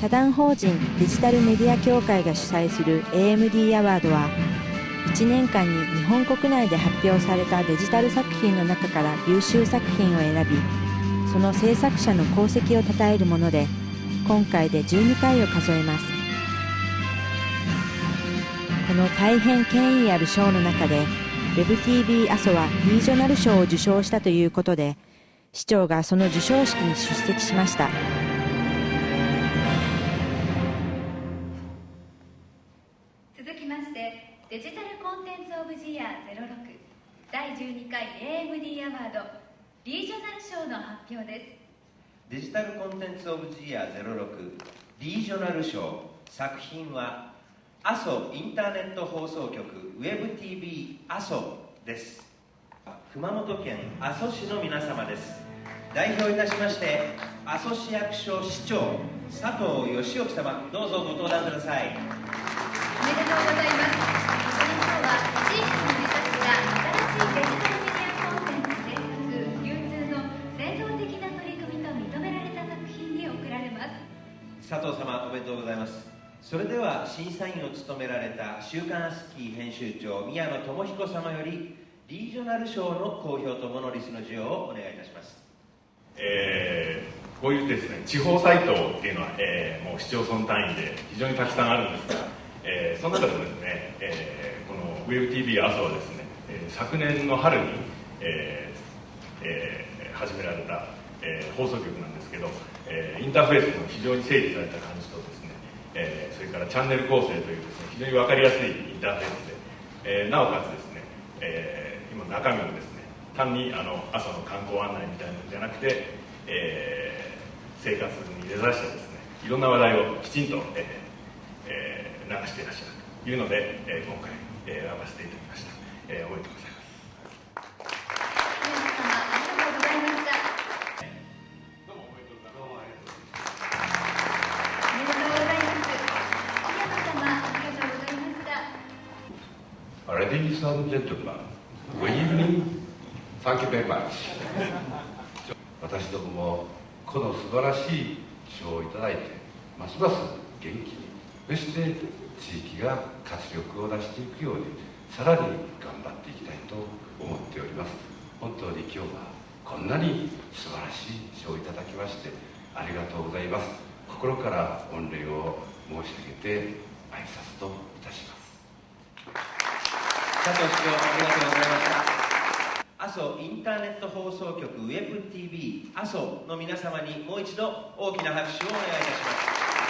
社団法人デジタルメディア協会が主催する AMD アワードは1年間に日本国内で発表されたデジタル作品の中から優秀作品を選びその制作者の功績を称えるもので今回で12回を数えます。この大変権威ある賞の中で WebTV 阿蘇はリージョナル賞を受賞したということで市長がその授賞式に出席しました。してデジタルコンテンツ・オブ・ジ・イヤー06第12回 AMD アワードリージョナル賞の発表です。デジタルコンテンツ・オブ・ジ・イヤー06リージョナル賞作品は阿蘇インターネット放送局 WebTV 阿蘇です。熊本県阿蘇市の皆様です。代表いたしまして阿蘇市役所市長佐藤義興様どうぞご登壇ください。おめでとうございます佐藤様おめでとうございます。それでは審査員を務められた「週刊スキー」編集長宮野智彦様よりリージョナル賞の公表とモノリスの授与をお願いいたします。えーこういうですね地方サイトっていうのは、えーもう市町村単位で非常にたくさんあるんですが、えーその中でもですね、えーこの WebTV 阿蘇はですね、えー昨年の春に、えーえー始められた、えー放送局なんですけど、えーインターフェースも非常に整理された感じとですね、えーそれからチャンネル構成というですね非常に分かりやすいインターフェースで、えーなおかつですね、えー今中身もですね単にあの朝の観光案内みたいなのじゃなくて、えー生活に根ざしてですねいろんな話題をきちんと、えーえー流していらっしゃるというので、えー今回、えー選ばせていただきました、えーおめでとうござい Ladies and gentlemen, good evening. Thank you very much. 私どももこの素晴らしい賞をいただいて、ますます元気に、そして地域が活力を出していくように、さらに頑張っていきたいと思っております。本当に今日はこんなに素晴らしい賞をいただきまして、ありがとうございます。心から御礼を申し上げて挨拶といたします。佐藤市長ありがとうございました。阿蘇インターネット放送局 WebTV 阿蘇の皆様にもう一度大きな拍手をお願いいたします。